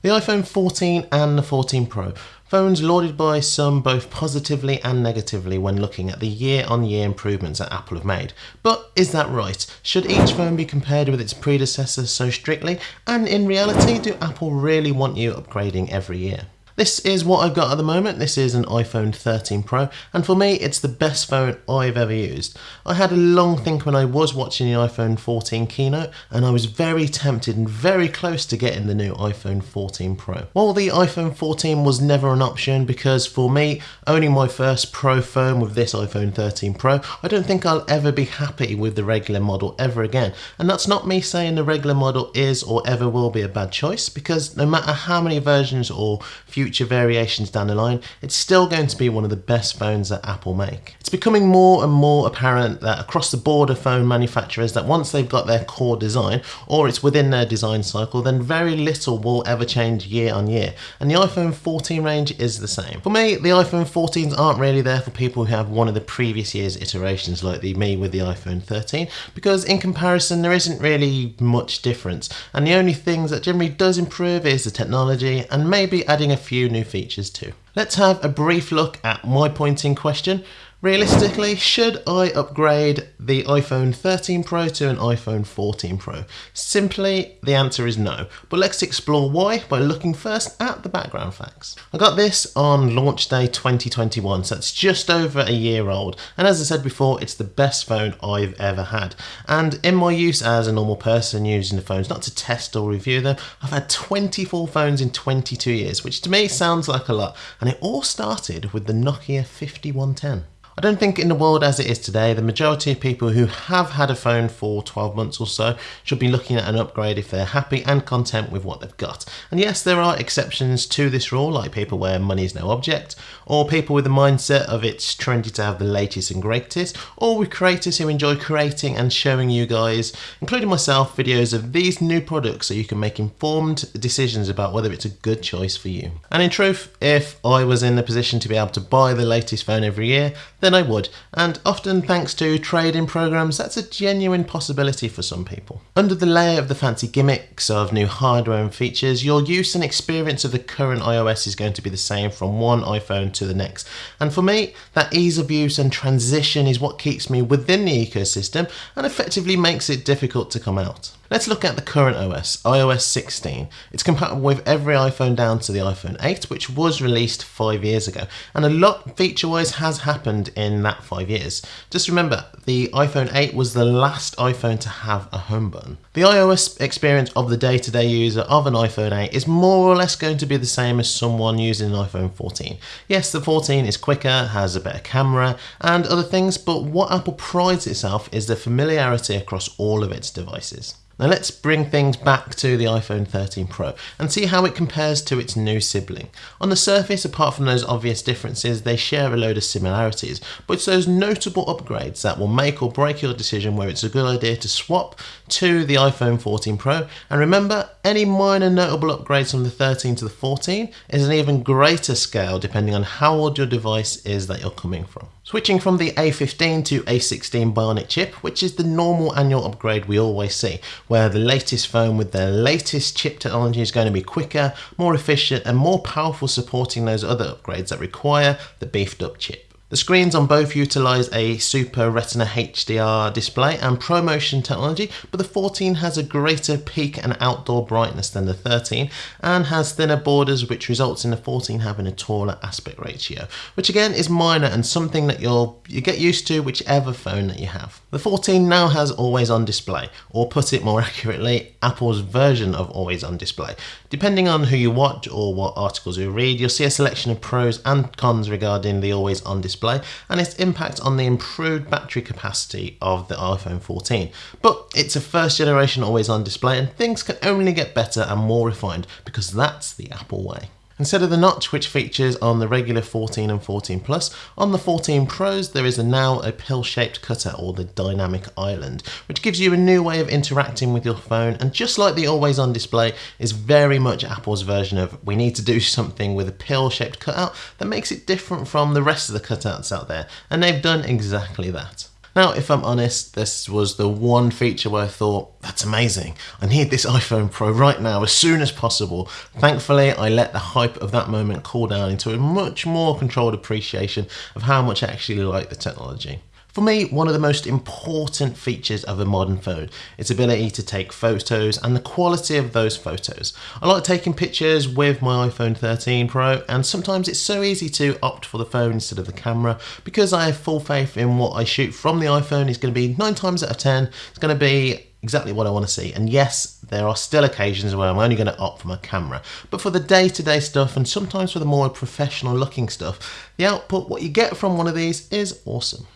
The iPhone 14 and the 14 Pro, phones lauded by some both positively and negatively when looking at the year on year improvements that Apple have made. But is that right? Should each phone be compared with its predecessor so strictly? And in reality, do Apple really want you upgrading every year? This is what I've got at the moment. This is an iPhone 13 Pro, and for me, it's the best phone I've ever used. I had a long think when I was watching the iPhone 14 keynote, and I was very tempted and very close to getting the new iPhone 14 Pro. While the iPhone 14 was never an option because for me, owning my first Pro phone with this iPhone 13 Pro, I don't think I'll ever be happy with the regular model ever again. And that's not me saying the regular model is or ever will be a bad choice, because no matter how many versions or future future variations down the line, it's still going to be one of the best phones that Apple make. It's becoming more and more apparent that across the board of phone manufacturers that once they've got their core design or it's within their design cycle, then very little will ever change year on year. And the iPhone 14 range is the same. For me, the iPhone 14s aren't really there for people who have one of the previous year's iterations like the me with the iPhone 13 because in comparison there isn't really much difference and the only things that generally does improve is the technology and maybe adding a few few new features too. Let's have a brief look at my point in question Realistically, should I upgrade the iPhone 13 Pro to an iPhone 14 Pro? Simply, the answer is no. But let's explore why by looking first at the background facts. I got this on launch day 2021, so it's just over a year old. And as I said before, it's the best phone I've ever had. And in my use as a normal person using the phones, not to test or review them, I've had 24 phones in 22 years, which to me sounds like a lot. And it all started with the Nokia 5110. I don't think in the world as it is today, the majority of people who have had a phone for 12 months or so should be looking at an upgrade if they're happy and content with what they've got. And yes, there are exceptions to this rule, like people where money is no object, or people with the mindset of it's trendy to have the latest and greatest, or with creators who enjoy creating and showing you guys, including myself, videos of these new products so you can make informed decisions about whether it's a good choice for you. And in truth, if I was in the position to be able to buy the latest phone every year, then I would, and often thanks to trade-in programs, that's a genuine possibility for some people. Under the layer of the fancy gimmicks of new hardware and features, your use and experience of the current iOS is going to be the same from one iPhone to the next. And for me, that ease of use and transition is what keeps me within the ecosystem and effectively makes it difficult to come out. Let's look at the current OS, iOS 16. It's compatible with every iPhone down to the iPhone 8, which was released five years ago. And a lot feature-wise has happened in that five years. Just remember, the iPhone 8 was the last iPhone to have a home button. The iOS experience of the day-to-day -day user of an iPhone 8 is more or less going to be the same as someone using an iPhone 14. Yes, the 14 is quicker, has a better camera, and other things, but what Apple prides itself is the familiarity across all of its devices. Now let's bring things back to the iPhone 13 Pro and see how it compares to its new sibling. On the surface, apart from those obvious differences, they share a load of similarities, but it's those notable upgrades that will make or break your decision where it's a good idea to swap to the iPhone 14 Pro. And remember, any minor notable upgrades from the 13 to the 14 is an even greater scale depending on how old your device is that you're coming from. Switching from the A15 to A16 Bionic chip, which is the normal annual upgrade we always see, where the latest phone with the latest chip technology is going to be quicker, more efficient and more powerful supporting those other upgrades that require the beefed up chip. The screens on both utilise a Super Retina HDR display and ProMotion technology, but the 14 has a greater peak and outdoor brightness than the 13 and has thinner borders which results in the 14 having a taller aspect ratio, which again is minor and something that you'll you get used to whichever phone that you have. The 14 now has always on display, or put it more accurately, Apple's version of always on display. Depending on who you watch or what articles you read, you'll see a selection of pros and cons regarding the always on display display and its impact on the improved battery capacity of the iPhone 14. But it's a first generation always on display and things can only get better and more refined because that's the Apple way. Instead of the notch which features on the regular 14 and 14 Plus, on the 14 Pros there is a now a pill-shaped cutter or the dynamic island, which gives you a new way of interacting with your phone and just like the always on display is very much Apple's version of we need to do something with a pill-shaped cutout that makes it different from the rest of the cutouts out there and they've done exactly that. Now, if I'm honest, this was the one feature where I thought, that's amazing. I need this iPhone Pro right now, as soon as possible. Thankfully, I let the hype of that moment cool down into a much more controlled appreciation of how much I actually like the technology. For me, one of the most important features of a modern phone is its ability to take photos and the quality of those photos. I like taking pictures with my iPhone 13 Pro and sometimes it's so easy to opt for the phone instead of the camera because I have full faith in what I shoot from the iPhone is going to be 9 times out of 10, it's going to be exactly what I want to see. And yes, there are still occasions where I'm only going to opt for my camera. But for the day-to-day stuff and sometimes for the more professional looking stuff, the output, what you get from one of these is awesome.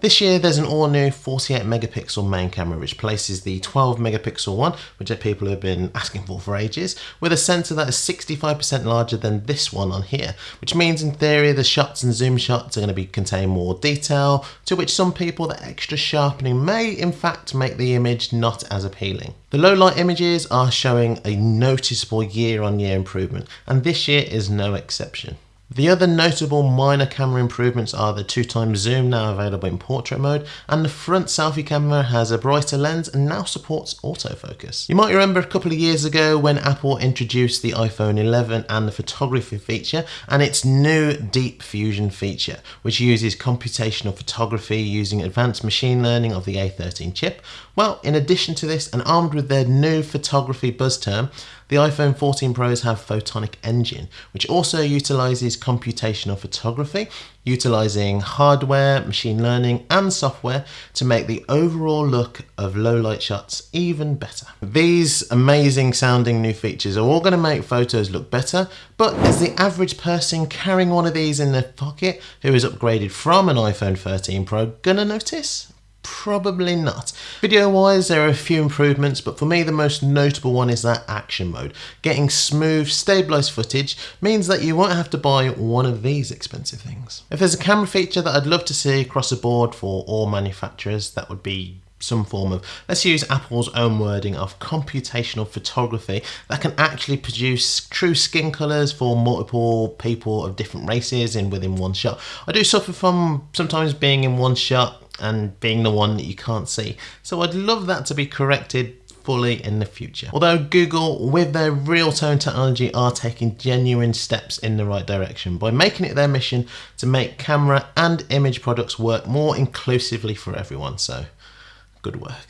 This year there's an all new 48 megapixel main camera which places the 12 megapixel one, which people have been asking for for ages, with a sensor that is 65% larger than this one on here, which means in theory the shots and zoom shots are going to be contain more detail, to which some people the extra sharpening may in fact make the image not as appealing. The low light images are showing a noticeable year on year improvement, and this year is no exception. The other notable minor camera improvements are the 2 times zoom now available in portrait mode and the front selfie camera has a brighter lens and now supports autofocus. You might remember a couple of years ago when Apple introduced the iPhone 11 and the photography feature and its new deep fusion feature which uses computational photography using advanced machine learning of the A13 chip. Well in addition to this and armed with their new photography buzz term the iPhone 14 Pros have Photonic Engine, which also utilizes computational photography, utilizing hardware, machine learning, and software to make the overall look of low light shots even better. These amazing sounding new features are all going to make photos look better, but is the average person carrying one of these in their pocket who is upgraded from an iPhone 13 Pro gonna notice? Probably not. Video wise, there are a few improvements, but for me, the most notable one is that action mode. Getting smooth, stabilized footage means that you won't have to buy one of these expensive things. If there's a camera feature that I'd love to see across the board for all manufacturers, that would be some form of, let's use Apple's own wording of computational photography that can actually produce true skin colours for multiple people of different races in within one shot. I do suffer from sometimes being in one shot and being the one that you can't see. So I'd love that to be corrected fully in the future. Although Google, with their real tone technology, are taking genuine steps in the right direction by making it their mission to make camera and image products work more inclusively for everyone. So good work.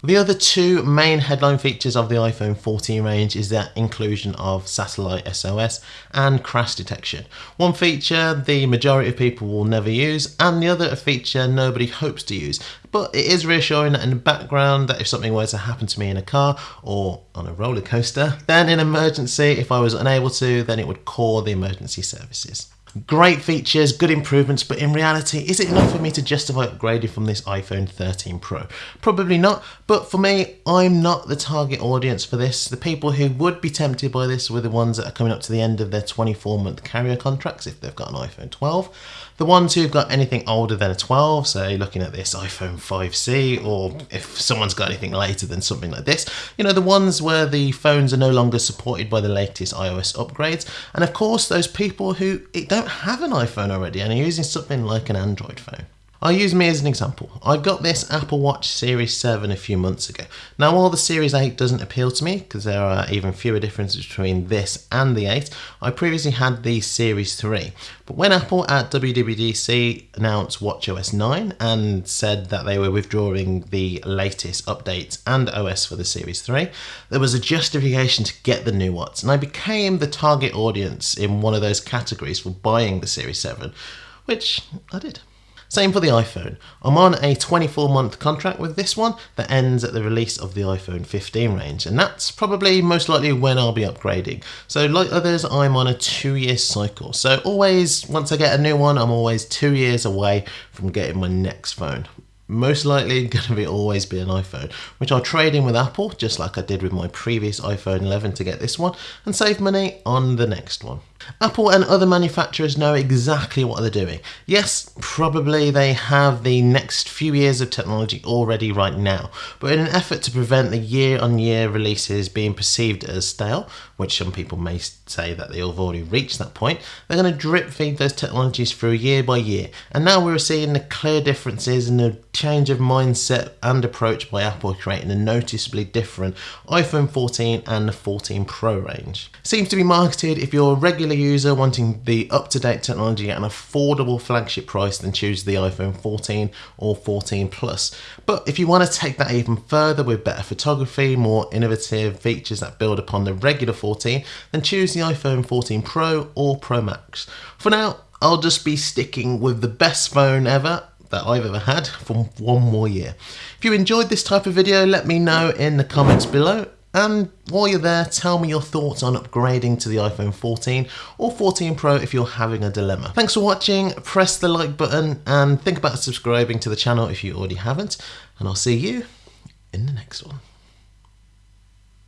The other two main headline features of the iPhone 14 range is the inclusion of satellite SOS and crash detection. One feature the majority of people will never use and the other a feature nobody hopes to use. But it is reassuring that in the background that if something were to happen to me in a car or on a roller coaster, then in emergency, if I was unable to, then it would call the emergency services. Great features, good improvements, but in reality, is it enough for me to justify upgrading from this iPhone 13 Pro? Probably not, but for me, I'm not the target audience for this. The people who would be tempted by this were the ones that are coming up to the end of their 24 month carrier contracts if they've got an iPhone 12. The ones who've got anything older than a 12, say looking at this iPhone 5C, or if someone's got anything later than something like this, you know, the ones where the phones are no longer supported by the latest iOS upgrades, and of course those people who it don't have an iPhone already and are using something like an Android phone. I'll use me as an example. I got this Apple Watch Series 7 a few months ago. Now while the Series 8 doesn't appeal to me, because there are even fewer differences between this and the 8, I previously had the Series 3. But when Apple at WWDC announced WatchOS 9 and said that they were withdrawing the latest updates and OS for the Series 3, there was a justification to get the new watch, and I became the target audience in one of those categories for buying the Series 7, which I did. Same for the iPhone. I'm on a 24 month contract with this one that ends at the release of the iPhone 15 range, and that's probably most likely when I'll be upgrading. So, like others, I'm on a two year cycle. So, always, once I get a new one, I'm always two years away from getting my next phone most likely going to be always be an iPhone, which I'll trade in with Apple, just like I did with my previous iPhone 11 to get this one, and save money on the next one. Apple and other manufacturers know exactly what they're doing. Yes, probably they have the next few years of technology already right now, but in an effort to prevent the year on year releases being perceived as stale, which some people may say that they've already reached that point. They're going to drip feed those technologies through year by year. And now we're seeing the clear differences in the change of mindset and approach by Apple creating a noticeably different iPhone 14 and the 14 Pro range. Seems to be marketed if you're a regular user wanting the up-to-date technology at an affordable flagship price then choose the iPhone 14 or 14 Plus. But if you want to take that even further with better photography, more innovative features that build upon the regular 14, then choose the iPhone 14 Pro or Pro Max. For now, I'll just be sticking with the best phone ever that I've ever had for one more year. If you enjoyed this type of video, let me know in the comments below. And while you're there, tell me your thoughts on upgrading to the iPhone 14 or 14 Pro if you're having a dilemma. Thanks for watching, press the like button and think about subscribing to the channel if you already haven't. And I'll see you in the next one.